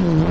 hmm